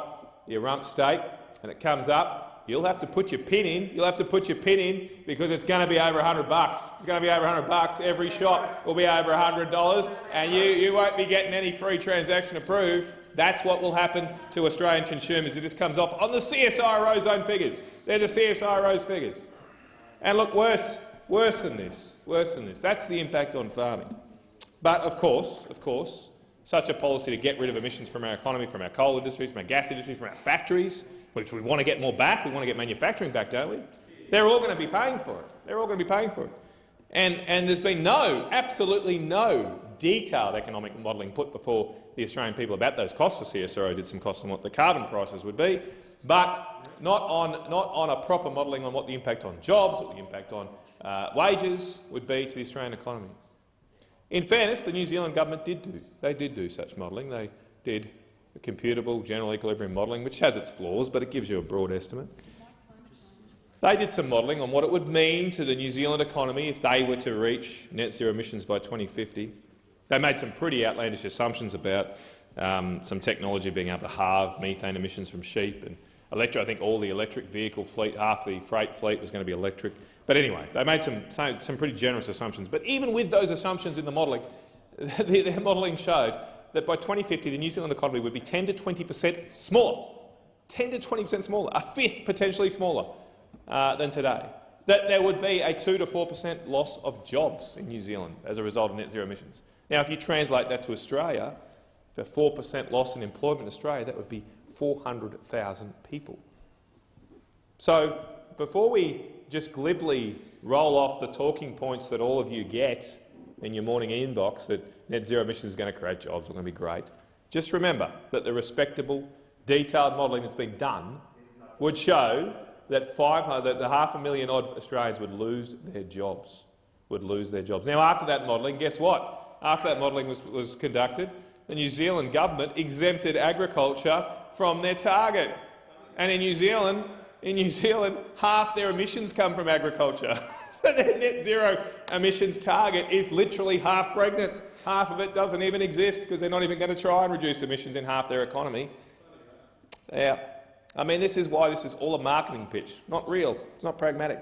S7: your rump steak and it comes up, you'll have to put your pin in. You'll have to put your pin in because it's going to be over 100 bucks. It's going to be over 100 bucks. Every shop will be over $100, and you, you won't be getting any free transaction approved. That's what will happen to Australian consumers if this comes off on the CSIRO's own figures. They're the CSIRO's figures. And look, worse, worse than this, worse than this. That's the impact on farming. But of course, of course, such a policy to get rid of emissions from our economy, from our coal industries, from our gas industries, from our factories, which we want to get more back, we want to get manufacturing back, don't we? They're all going to be paying for it. They're all going to be paying for it. And, and there's been no, absolutely no detailed economic modelling put before the Australian people about those costs. The CSIRO did some costs on what the carbon prices would be, but not on, not on a proper modelling on what the impact on jobs, what the impact on uh, wages would be to the Australian economy. In fairness, the New Zealand government did do, they did do such modelling. They did computable general equilibrium modelling, which has its flaws, but it gives you a broad estimate. They did some modelling on what it would mean to the New Zealand economy if they were to reach net zero emissions by 2050. They made some pretty outlandish assumptions about um, some technology being able to halve methane emissions from sheep and electric. I think all the electric vehicle fleet, half the freight fleet was going to be electric. But anyway, they made some, some pretty generous assumptions. But even with those assumptions in the modelling, their modelling showed that by 2050 the New Zealand economy would be 10 to 20 per cent smaller, 10 to 20 per cent smaller, a fifth potentially smaller uh, than today. That there would be a 2 to 4 per cent loss of jobs in New Zealand as a result of net zero emissions. Now, if you translate that to Australia, for 4 per cent loss in employment in Australia, that would be 400,000 people. So before we just glibly roll off the talking points that all of you get in your morning inbox that net zero emissions is going to create jobs, are going to be great. Just remember that the respectable, detailed modelling that's been done would show that, that half a million odd Australians would lose their jobs. Would lose their jobs. Now, after that modelling, guess what? After that modelling was, was conducted, the New Zealand government exempted agriculture from their target. And in New Zealand, in New Zealand, half their emissions come from agriculture. so their net zero emissions target is literally half pregnant. Half of it doesn't even exist because they're not even going to try and reduce emissions in half their economy. Yeah. I mean, this is why this is all a marketing pitch, not real. It's not pragmatic.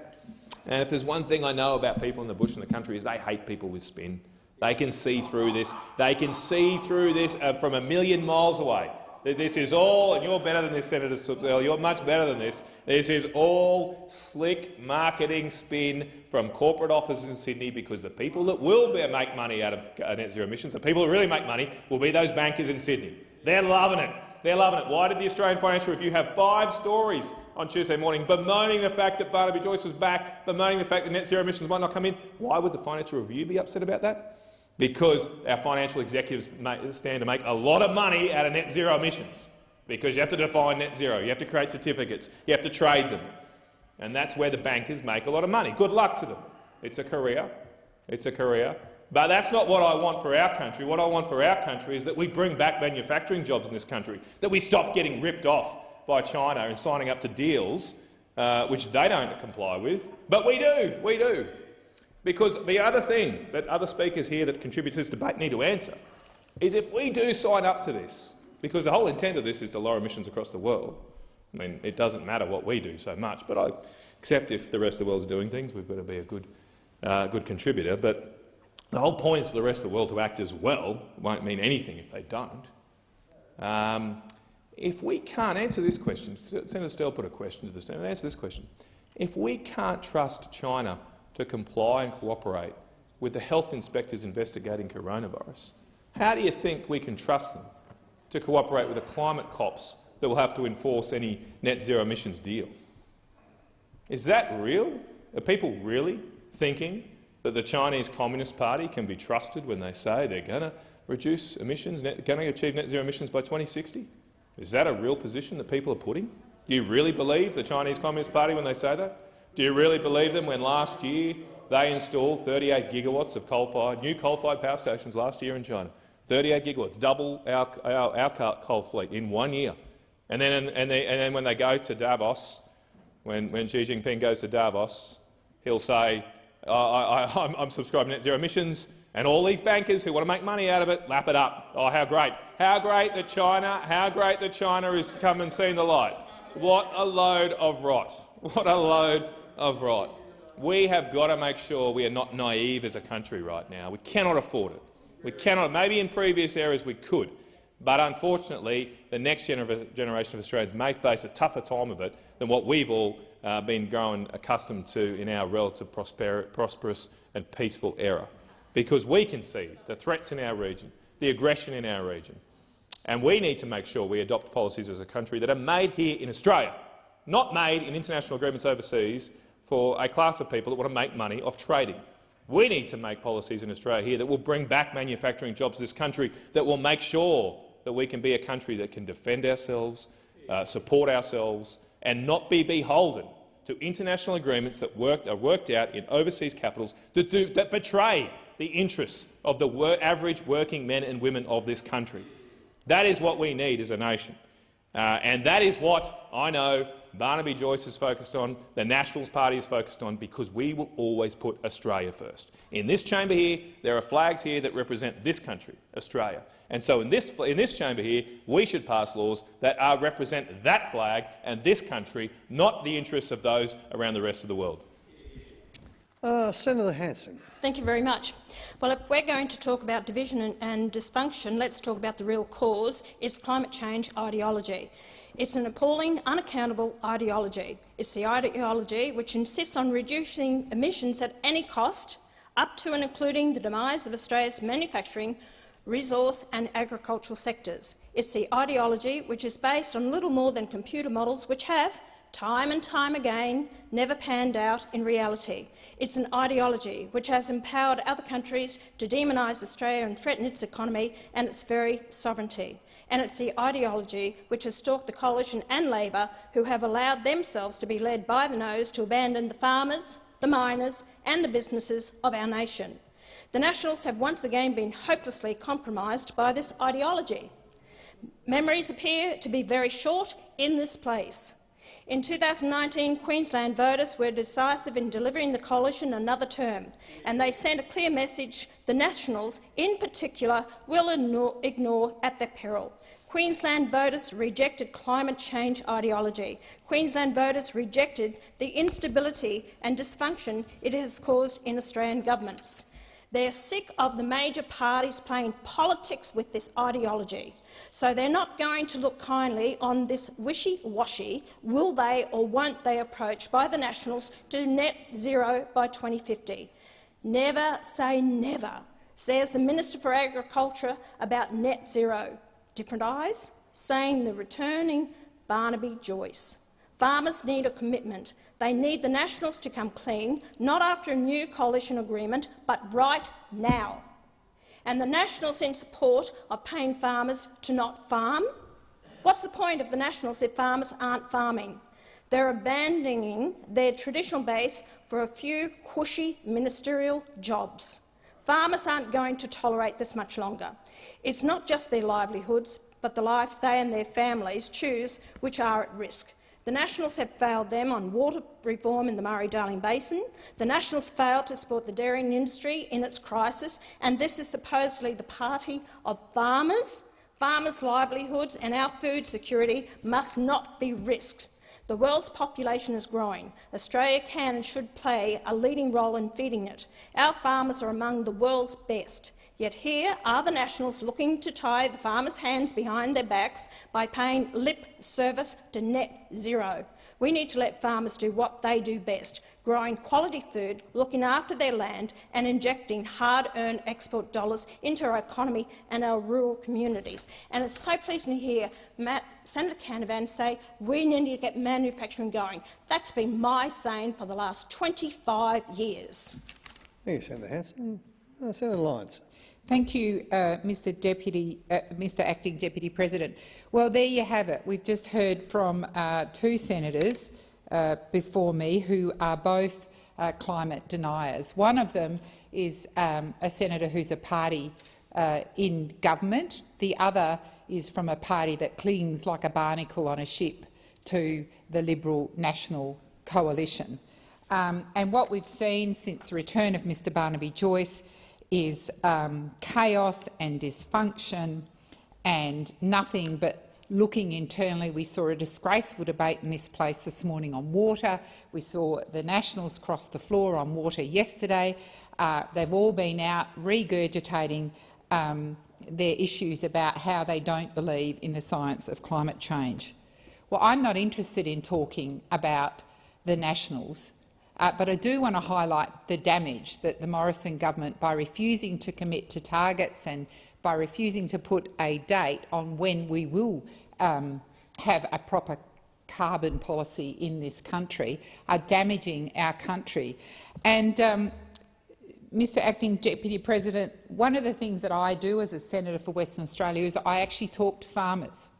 S7: And if there's one thing I know about people in the bush and the country is they hate people with spin. They can see through this. They can see through this uh, from a million miles away. this is all, and you're better than this, Senator Subzel, you're much better than this, this is all slick marketing spin from corporate offices in Sydney because the people that will be, make money out of uh, net zero emissions, the people that really make money, will be those bankers in Sydney. They're loving it. They're loving it. Why did the Australian Financial Review have five stories on Tuesday morning bemoaning the fact that Barnaby Joyce was back, bemoaning the fact that net zero emissions might not come in? Why would the Financial Review be upset about that? Because our financial executives stand to make a lot of money out of net zero emissions, because you have to define net zero, you have to create certificates, you have to trade them, and that's where the bankers make a lot of money. Good luck to them. It's a career. It's a career. But that's not what I want for our country. What I want for our country is that we bring back manufacturing jobs in this country, that we stop getting ripped off by China and signing up to deals uh, which they don't comply with. But we do. We do. Because the other thing that other speakers here that contribute to this debate need to answer is if we do sign up to this, because the whole intent of this is to lower emissions across the world. I mean, it doesn't matter what we do so much, but I accept if the rest of the world is doing things, we've got to be a good, uh, good contributor. But the whole point is for the rest of the world to act as well. It won't mean anything if they don't. Um, if we can't answer this question, Senator Sterle put a question to the Senate, answer this question. If we can't trust China to comply and cooperate with the health inspectors investigating coronavirus, how do you think we can trust them to cooperate with the climate cops that will have to enforce any net zero emissions deal? Is that real? Are people really thinking that the Chinese Communist Party can be trusted when they say they're going to reduce emissions, going to achieve net zero emissions by 2060? Is that a real position that people are putting? Do you really believe the Chinese Communist Party when they say that? Do you really believe them when last year they installed 38 gigawatts of coal-fired, new coal-fired power stations last year in China? 38 gigawatts, double our, our, our coal fleet in one year. And then, and, they, and then when they go to Davos, when, when Xi Jinping goes to Davos, he'll say, I, I, I'm subscribing net zero emissions, and all these bankers who want to make money out of it, lap it up. Oh, how great. How great that China, how great that China has come and seen the light. What a load of rot. What a load of right. We have got to make sure we are not naive as a country right now. We cannot afford it. We cannot. Maybe in previous eras we could, but unfortunately the next gener generation of Australians may face a tougher time of it than what we've all uh, been growing accustomed to in our relative prosperous and peaceful era. Because we can see the threats in our region, the aggression in our region, and we need to make sure we adopt policies as a country that are made here in Australia, not made in international agreements overseas for a class of people that want to make money off trading. We need to make policies in Australia here that will bring back manufacturing jobs to this country, that will make sure that we can be a country that can defend ourselves, uh, support ourselves and not be beholden to international agreements that work, are worked out in overseas capitals that, do, that betray the interests of the wor average working men and women of this country. That is what we need as a nation. Uh, and that is what I know Barnaby Joyce is focused on, the Nationals Party is focused on, because we will always put Australia first. In this chamber here, there are flags here that represent this country, Australia. And so in this, in this chamber here, we should pass laws that are, represent that flag and this country, not the interests of those around the rest of the world.
S6: Uh, Senator Hanson.
S8: Thank you very much. Well, if we're going to talk about division and, and dysfunction, let's talk about the real cause. It's climate change ideology. It's an appalling, unaccountable ideology. It's the ideology which insists on reducing emissions at any cost, up to and including the demise of Australia's manufacturing, resource and agricultural sectors. It's the ideology which is based on little more than computer models which have, time and time again, never panned out in reality. It's an ideology which has empowered other countries to demonise Australia and threaten its economy and its very sovereignty and it's the ideology which has stalked the Coalition and Labor who have allowed themselves to be led by the nose to abandon the farmers, the miners and the businesses of our nation. The Nationals have once again been hopelessly compromised by this ideology. Memories appear to be very short in this place. In 2019, Queensland voters were decisive in delivering the coalition another term, and they sent a clear message the Nationals, in particular, will ignore at their peril. Queensland voters rejected climate change ideology. Queensland voters rejected the instability and dysfunction it has caused in Australian governments. They're sick of the major parties playing politics with this ideology. So they're not going to look kindly on this wishy-washy will they or won't they approach by the Nationals to net zero by 2050. Never say never, says the Minister for Agriculture about net zero. Different eyes, saying the returning Barnaby Joyce. Farmers need a commitment. They need the Nationals to come clean, not after a new coalition agreement, but right now. And the Nationals in support of paying farmers to not farm? What's the point of the Nationals if farmers aren't farming? They're abandoning their traditional base for a few cushy ministerial jobs. Farmers aren't going to tolerate this much longer. It's not just their livelihoods, but the life they and their families choose which are at risk. The Nationals have failed them on water reform in the Murray-Darling Basin. The Nationals failed to support the dairy industry in its crisis, and this is supposedly the party of farmers. Farmers' livelihoods and our food security must not be risked. The world's population is growing. Australia can and should play a leading role in feeding it. Our farmers are among the world's best. Yet here are the Nationals looking to tie the farmers' hands behind their backs by paying lip service to net zero. We need to let farmers do what they do best, growing quality food, looking after their land and injecting hard-earned export dollars into our economy and our rural communities. And it's so pleasing to hear Matt, Senator Canavan say we need to get manufacturing going. That's been my saying for the last 25 years.
S6: Thank you, Senator Hanson. Uh, Senator Lines.
S9: Thank you, uh, Mr. Deputy, uh, Mr. Acting Deputy President. Well, there you have it. We've just heard from uh, two senators uh, before me who are both uh, climate deniers. One of them is um, a senator who's a party uh, in government. The other is from a party that clings like a barnacle on a ship to the Liberal National Coalition. Um, and what we've seen since the return of Mr Barnaby Joyce is um, chaos and dysfunction and nothing but looking internally. We saw a disgraceful debate in this place this morning on water. We saw the Nationals cross the floor on water yesterday. Uh, they've all been out regurgitating um, their issues about how they don't believe in the science of climate change. Well, I'm not interested in talking about the Nationals uh, but I do want to highlight the damage that the Morrison government, by refusing to commit to targets and by refusing to put a date on when we will um, have a proper carbon policy in this country, are damaging our country. And um, Mr Acting Deputy President, one of the things that I do as a senator for Western Australia is I actually talk to farmers.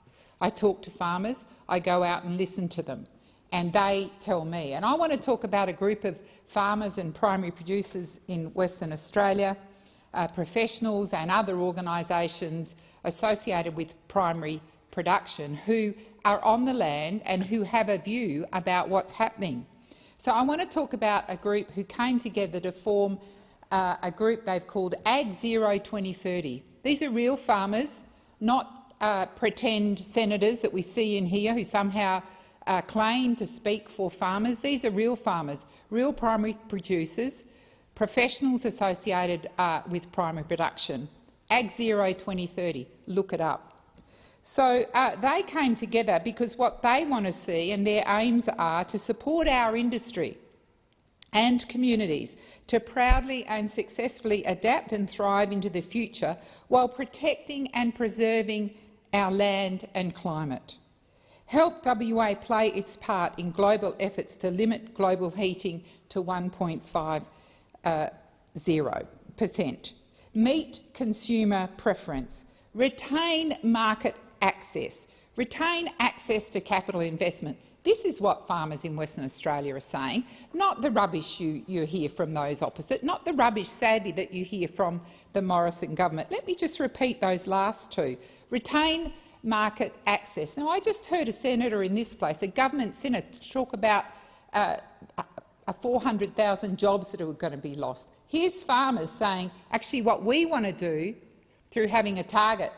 S9: I talk to farmers, I go out and listen to them and they tell me. And I want to talk about a group of farmers and primary producers in Western Australia, uh, professionals and other organisations associated with primary production who are on the land and who have a view about what's happening. So I want to talk about a group who came together to form uh, a group they've called Ag Zero 2030. These are real farmers, not uh, pretend senators that we see in here who somehow uh, claim to speak for farmers. These are real farmers, real primary producers, professionals associated uh, with primary production. Ag Zero 2030, look it up. So uh, they came together because what they want to see and their aims are to support our industry and communities to proudly and successfully adapt and thrive into the future while protecting and preserving our land and climate. Help WA play its part in global efforts to limit global heating to 1.50 uh, per cent. Meet consumer preference. Retain market access. Retain access to capital investment. This is what farmers in Western Australia are saying, not the rubbish you, you hear from those opposite, not the rubbish, sadly, that you hear from the Morrison government. Let me just repeat those last two. Retain market access. Now, I just heard a senator in this place, a government senator, talk about uh, 400,000 jobs that are going to be lost. Here's farmers saying, actually, what we want to do through having a target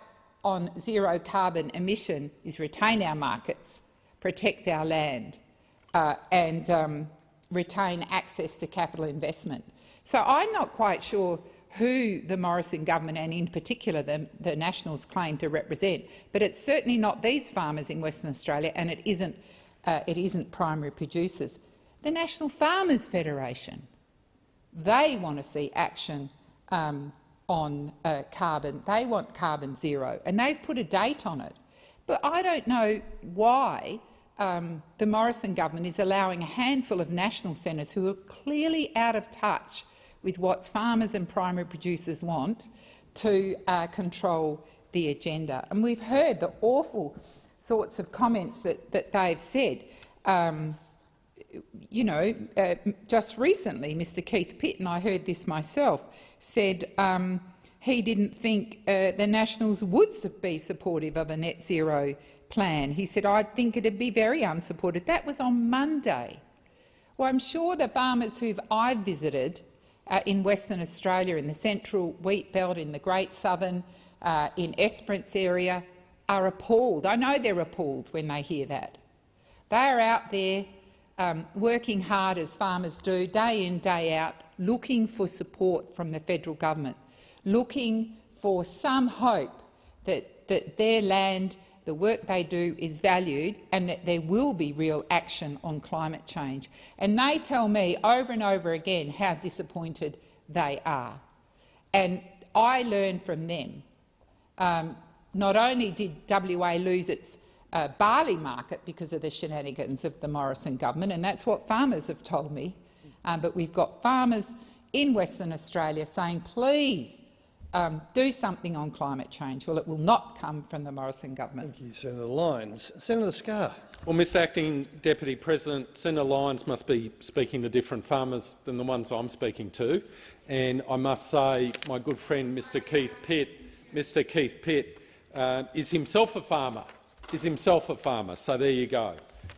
S9: on zero carbon emission is retain our markets, protect our land uh, and um, retain access to capital investment. So I'm not quite sure who the Morrison government and in particular the, the Nationals claim to represent, but it's certainly not these farmers in Western Australia and it isn't, uh, it isn't primary producers. The National Farmers Federation, they want to see action um, on uh, carbon. They want carbon zero and they've put a date on it. But I don't know why um, the Morrison government is allowing a handful of national senators who are clearly out of touch with what farmers and primary producers want to uh, control the agenda. And we've heard the awful sorts of comments that, that they've said. Um, you know, uh, just recently, Mr Keith Pitt, and I heard this myself, said um, he didn't think uh, the Nationals would be supportive of a net zero plan. He said, I think it'd be very unsupported. That was on Monday. Well, I'm sure the farmers who I've visited uh, in Western Australia, in the central wheat belt, in the Great Southern, uh, in Esperance area, are appalled. I know they're appalled when they hear that. They are out there um, working hard as farmers do, day in, day out, looking for support from the federal government, looking for some hope that, that their land the work they do is valued and that there will be real action on climate change. And they tell me over and over again how disappointed they are. And I learn from them. Um, not only did WA lose its uh, barley market because of the shenanigans of the Morrison government, and that's what farmers have told me, um, but we've got farmers in Western Australia saying, please, um, do something on climate change. Well, it will not come from the Morrison government.
S6: Thank you, Senator Lines. Senator Scarr.
S10: Well, Mr Acting Deputy President, Senator Lines must be speaking to different farmers than the ones I'm speaking to. And I must say my good friend Mr Keith Pitt, Mr Keith Pitt uh, is himself a farmer, is himself a farmer. So there you go.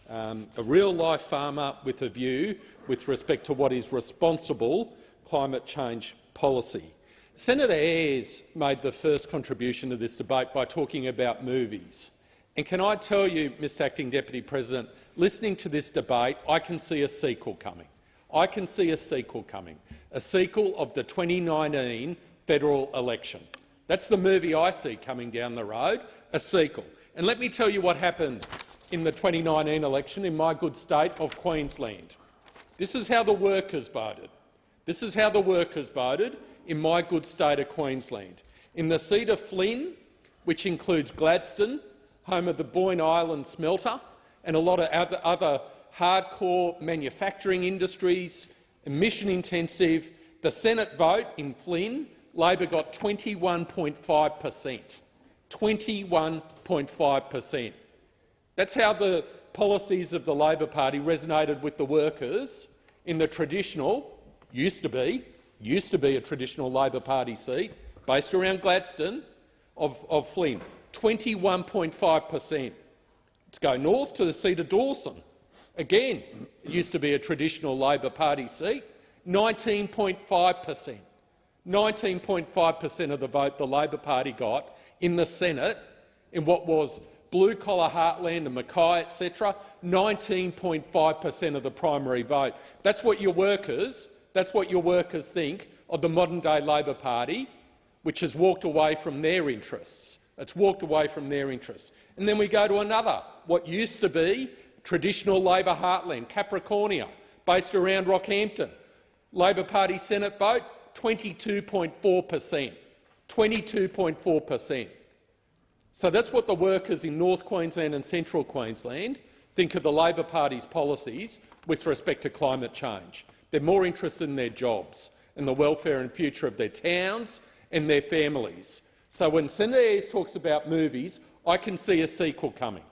S10: Um, a real-life farmer with a view with respect to what is responsible climate change policy. Senator Ayres made the first contribution to this debate by talking about movies. And can I tell you, Mr Acting Deputy President, listening to this debate, I can see a sequel coming. I can see a sequel coming, a sequel of the 2019 federal election. That's the movie I see coming down the road, a sequel. And let me tell you what happened in the 2019 election in my good state of Queensland. This is how the workers voted. This is how the workers voted in my good state of Queensland. In the seat of Flynn, which includes Gladstone, home of the Boyne Island smelter, and a lot of other, hardcore manufacturing industries, emission-intensive, the Senate vote in Flynn, Labor got 21.5 per cent. 21.5 per cent. That's how the policies of the Labor Party resonated with the workers in the traditional, used to be, used to be a traditional Labor Party seat, based around Gladstone, of, of Flynn, 21.5 per cent. Let's go north to the seat of Dawson. Again, used to be a traditional Labor Party seat, 19.5 per cent. 19.5 per cent of the vote the Labor Party got in the Senate in what was blue-collar heartland and Mackay, etc., 19.5 per cent of the primary vote. That's what your workers that's what your workers think of the modern-day Labor Party, which has walked away from their interests. It's walked away from their interests. And then we go to another, what used to be traditional Labor heartland, Capricornia, based around Rockhampton. Labor Party Senate vote, 22.4 per cent. 22.4 per cent. So that's what the workers in North Queensland and Central Queensland think of the Labor Party's policies with respect to climate change. They're more interested in their jobs and the welfare and future of their towns and their families. So when Senator Ayres talks about movies, I can see a sequel coming.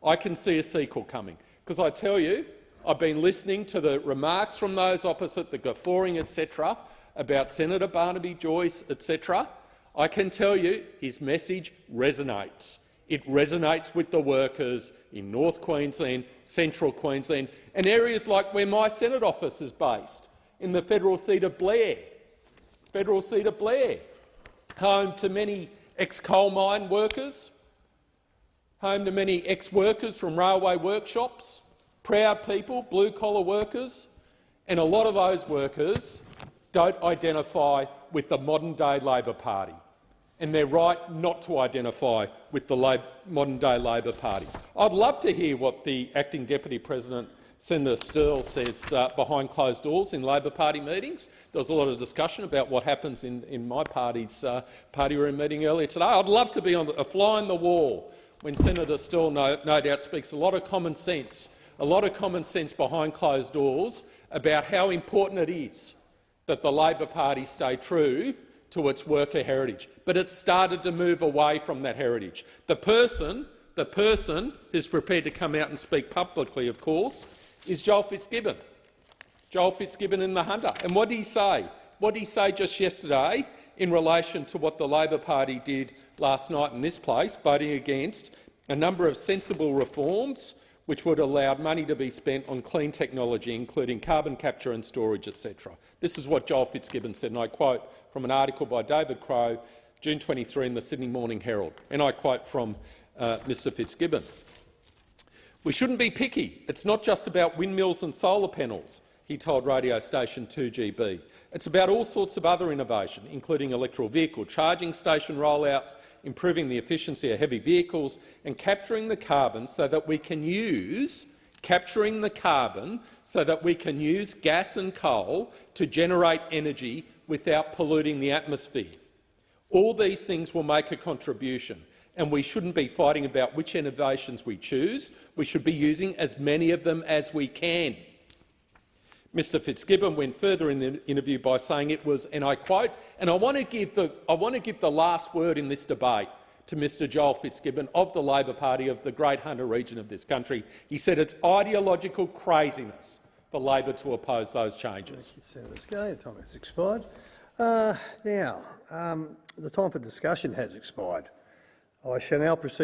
S10: I can see a sequel coming. Because I tell you, I've been listening to the remarks from those opposite, the guffawing, etc., about Senator Barnaby Joyce, etc. I can tell you his message resonates. It resonates with the workers in North Queensland, Central Queensland and areas like where my Senate office is based, in the federal seat of Blair, federal seat of Blair, home to many ex-coal mine workers, home to many ex-workers from railway workshops, proud people, blue-collar workers, and a lot of those workers don't identify with the modern-day Labor Party, and they're right not to identify with the modern-day Labor Party. I'd love to hear what the acting deputy president, Senator Sterle, says uh, behind closed doors in Labor Party meetings. There was a lot of discussion about what happens in, in my party's uh, party room meeting earlier today. I'd love to be on the, a fly on the wall when Senator Sterle no, no doubt speaks a lot of common sense, a lot of common sense behind closed doors about how important it is that the Labor Party stay true to its worker heritage. But it started to move away from that heritage. The person, the person who's prepared to come out and speak publicly, of course, is Joel Fitzgibbon. Joel Fitzgibbon in the Hunter. And what did he say? What did he say just yesterday in relation to what the Labor Party did last night in this place, voting against a number of sensible reforms which would allow money to be spent on clean technology, including carbon capture and storage, etc. This is what Joel Fitzgibbon said, and I quote from an article by David Crowe, June 23 in the Sydney Morning Herald, and I quote from uh, Mr Fitzgibbon. We shouldn't be picky. It's not just about windmills and solar panels, he told radio station 2GB. It's about all sorts of other innovation, including electrical vehicle charging station rollouts, improving the efficiency of heavy vehicles and capturing the carbon so that we can use capturing the carbon so that we can use gas and coal to generate energy without polluting the atmosphere. All these things will make a contribution, and we shouldn't be fighting about which innovations we choose. We should be using as many of them as we can. Mr Fitzgibbon went further in the interview by saying it was, and I quote, and I want to give the, I want to give the last word in this debate to Mr Joel Fitzgibbon of the Labor Party of the Great Hunter region of this country. He said it's ideological craziness for Labor to oppose those changes.
S6: Thank you, Senator time has expired. Uh, now, um, the time for discussion has expired. I shall now proceed